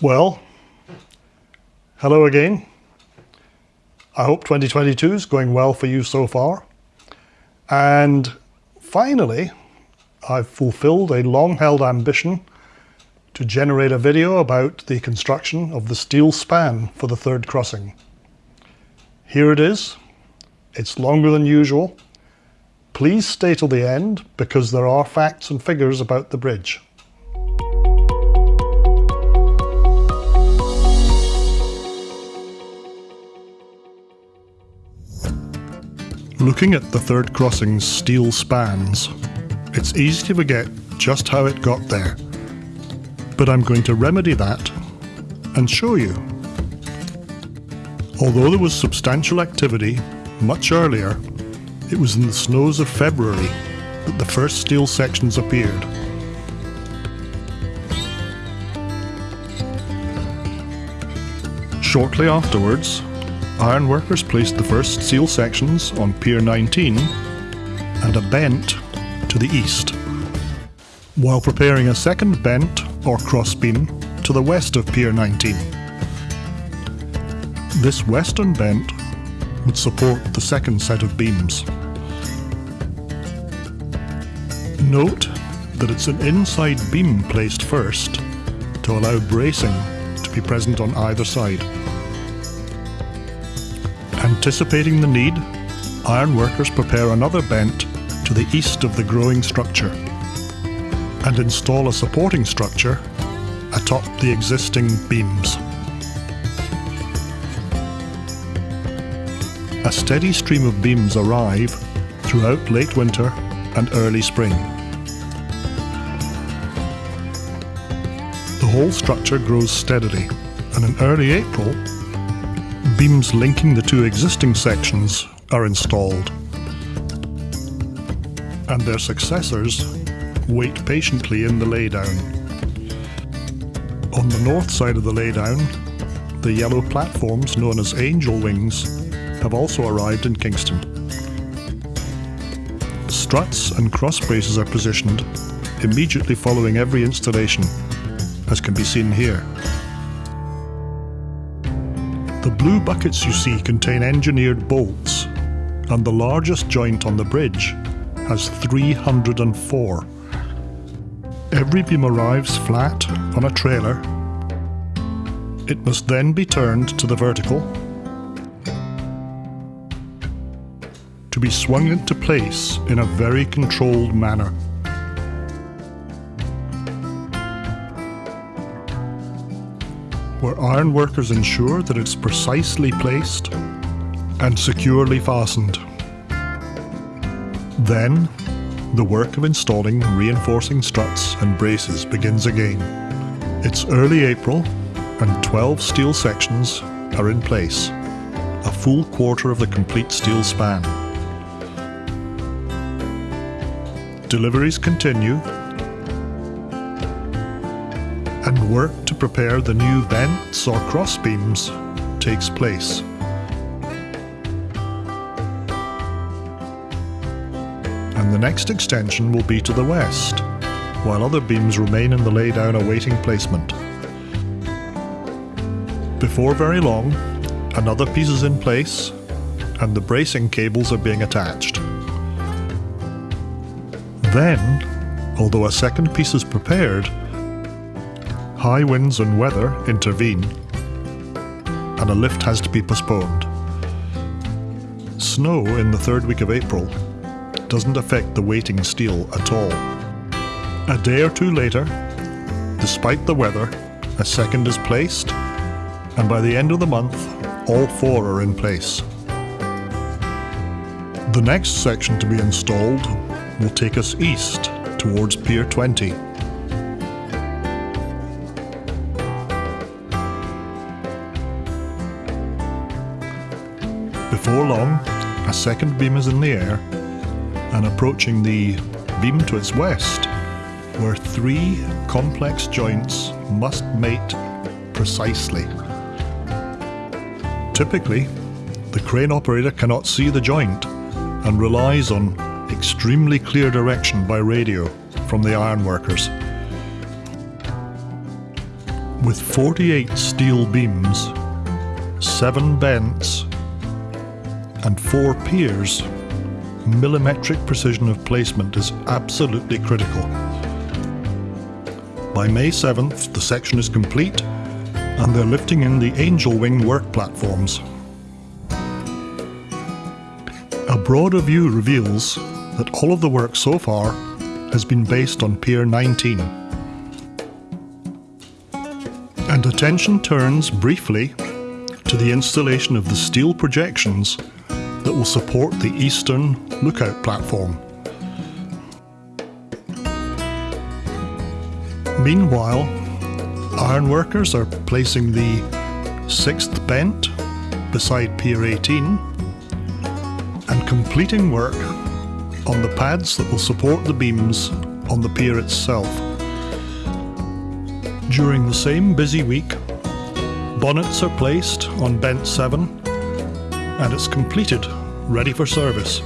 Well, hello again. I hope 2022 is going well for you so far. And finally, I've fulfilled a long-held ambition to generate a video about the construction of the steel span for the third crossing. Here it is. It's longer than usual. Please stay till the end because there are facts and figures about the bridge. Looking at the third crossing's steel spans, it's easy to forget just how it got there. But I'm going to remedy that and show you. Although there was substantial activity much earlier, it was in the snows of February that the first steel sections appeared. Shortly afterwards, ironworkers placed the first steel sections on Pier 19 and a bent to the east, while preparing a second bent or crossbeam to the west of Pier 19. This western bent would support the second set of beams. Note that it's an inside beam placed first to allow bracing to be present on either side. Anticipating the need, ironworkers prepare another bent to the east of the growing structure and install a supporting structure atop the existing beams. A steady stream of beams arrive throughout late winter and early spring. The whole structure grows steadily and in early April beams linking the two existing sections are installed. And their successors wait patiently in the laydown. On the north side of the laydown, the yellow platforms known as angel wings have also arrived in Kingston. Struts and cross braces are positioned immediately following every installation, as can be seen here. Blue buckets you see contain engineered bolts, and the largest joint on the bridge has 304. Every beam arrives flat on a trailer. It must then be turned to the vertical to be swung into place in a very controlled manner. Where iron workers ensure that it's precisely placed and securely fastened. Then, the work of installing reinforcing struts and braces begins again. It's early April and 12 steel sections are in place, a full quarter of the complete steel span. Deliveries continue and work to prepare the new bents or crossbeams takes place. And the next extension will be to the west, while other beams remain in the laydown awaiting placement. Before very long, another piece is in place and the bracing cables are being attached. Then, although a second piece is prepared, high winds and weather intervene, and a lift has to be postponed. Snow in the third week of April doesn't affect the waiting steel at all. A day or two later, despite the weather, a second is placed, and by the end of the month, all four are in place. The next section to be installed will take us east towards Pier 20. Before long, a second beam is in the air and approaching the beam to its west, where three complex joints must mate precisely. Typically, the crane operator cannot see the joint and relies on extremely clear direction by radio from the ironworkers. With 48 steel beams, 7 bents, and 4 piers, millimetric precision of placement is absolutely critical. By May 7th, the section is complete and they're lifting in the Angel Wing work platforms. A broader view reveals that all of the work so far has been based on Pier 19. And attention turns briefly to the installation of the steel projections that will support the eastern lookout platform. Meanwhile, ironworkers are placing the sixth bent beside Pier 18 and completing work on the pads that will support the beams on the pier itself. During the same busy week, bonnets are placed on Bent 7 and it's completed, ready for service.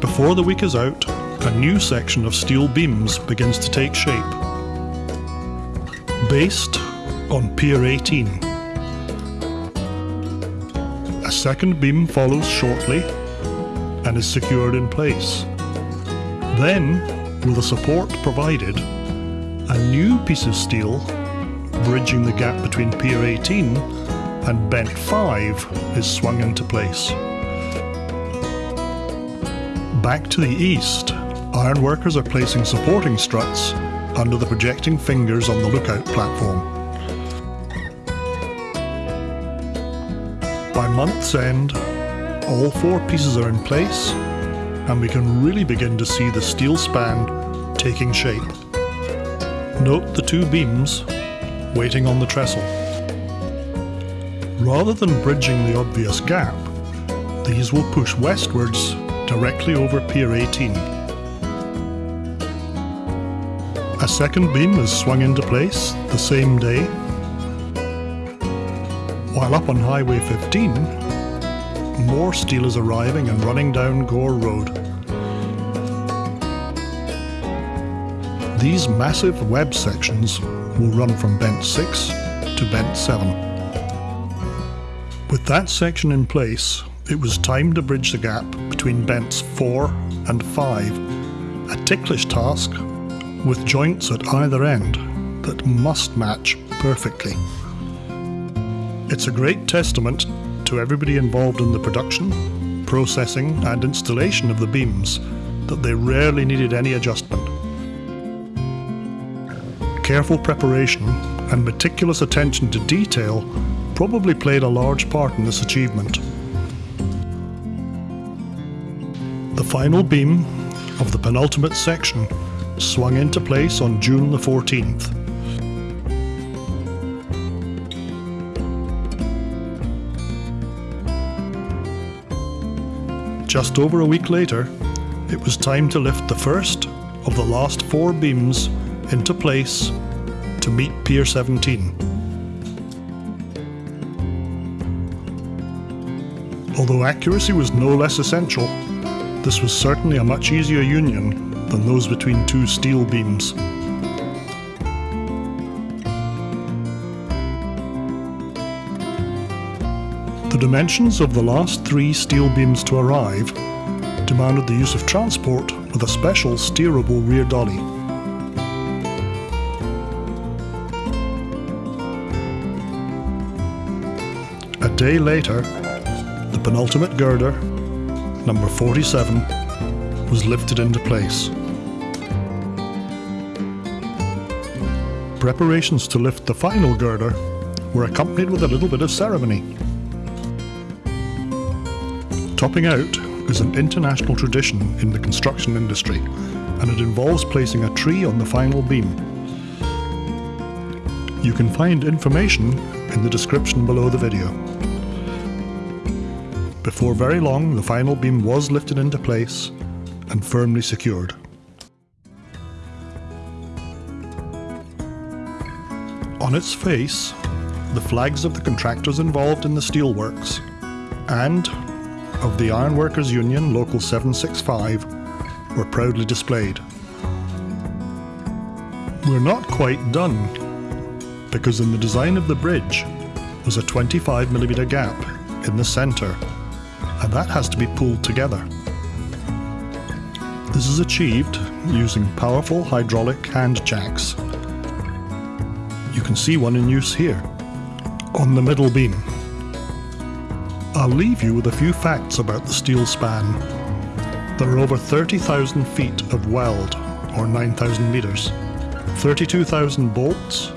Before the week is out, a new section of steel beams begins to take shape. Based on Pier 18. A second beam follows shortly and is secured in place. Then, with the support provided, a new piece of steel bridging the gap between Pier 18 and Bent 5 is swung into place. Back to the east, ironworkers are placing supporting struts under the projecting fingers on the lookout platform. By month's end, all four pieces are in place and we can really begin to see the steel span taking shape. Note the two beams waiting on the trestle. Rather than bridging the obvious gap, these will push westwards directly over Pier 18. A second beam is swung into place the same day, while up on Highway 15, more steel is arriving and running down Gore Road. These massive web sections will run from Bent 6 to Bent 7. With that section in place, it was time to bridge the gap between Bents 4 and 5, a ticklish task with joints at either end that must match perfectly. It's a great testament to everybody involved in the production, processing and installation of the beams that they rarely needed any adjustment. Careful preparation and meticulous attention to detail probably played a large part in this achievement. The final beam of the penultimate section swung into place on June the 14th. Just over a week later, it was time to lift the first of the last four beams into place to meet Pier 17. Although accuracy was no less essential, this was certainly a much easier union than those between two steel beams. The dimensions of the last three steel beams to arrive demanded the use of transport with a special steerable rear dolly. Day later, the penultimate girder, number 47, was lifted into place. Preparations to lift the final girder were accompanied with a little bit of ceremony. Topping out is an international tradition in the construction industry and it involves placing a tree on the final beam. You can find information in the description below the video. Before very long, the final beam was lifted into place and firmly secured. On its face, the flags of the contractors involved in the steelworks and of the Ironworkers Union Local 765 were proudly displayed. We're not quite done, because in the design of the bridge was a 25mm gap in the centre, and that has to be pulled together. This is achieved using powerful hydraulic hand jacks. You can see one in use here, on the middle beam. I'll leave you with a few facts about the steel span. There are over 30,000 feet of weld, or 9,000 metres, 32,000 bolts,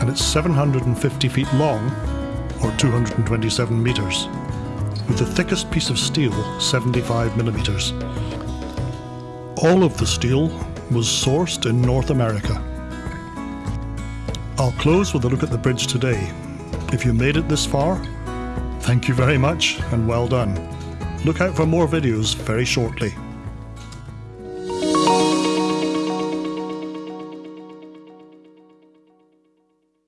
and it's 750 feet long, or 227 metres, with the thickest piece of steel 75 millimetres. All of the steel was sourced in North America. I'll close with a look at the bridge today. If you made it this far, thank you very much and well done. Look out for more videos very shortly.